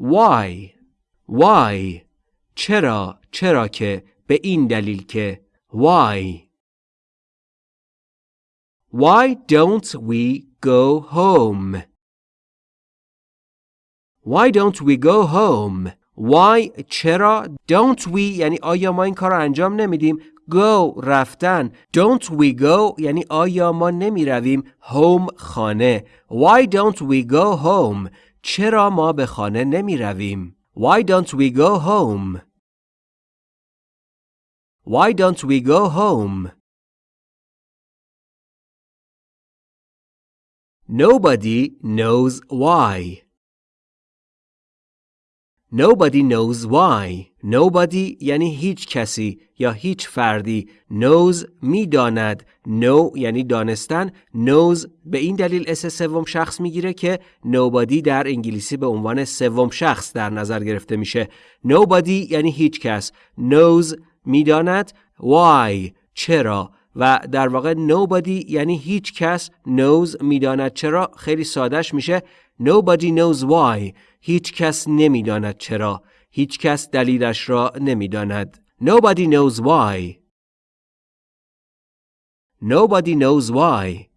why why چرا چرا که به این دلیل که why Why don't we go home? Why don't we go home? Why چرا don't we یعنی آیا ما این کار رو انجام نمیدیم go رفتن don't we go یعنی آیا ما نمی رویم home خانه Why don't we go home چرا ما به خانه نمی رویم Why don't we go home Why don't we go home Nobody knows why. Nobody knows why. Nobody یعنی هیچ کسی یا هیچ فردی. knows می‌داند. know یعنی دانستن. knows به این دلیل اس سوم شخص می‌گیره که nobody در انگلیسی به عنوان سوم شخص در نظر گرفته میشه. nobody یعنی هیچ کس. knows می‌داند. why چرا و در واقع nobody یعنی هیچ کس knows می‌داند چرا. خیلی سادش میشه. nobody knows why. هیچ کس نمی‌داند چرا. هیچ کس دلیلش را نمی‌داند. nobody knows why. nobody knows why.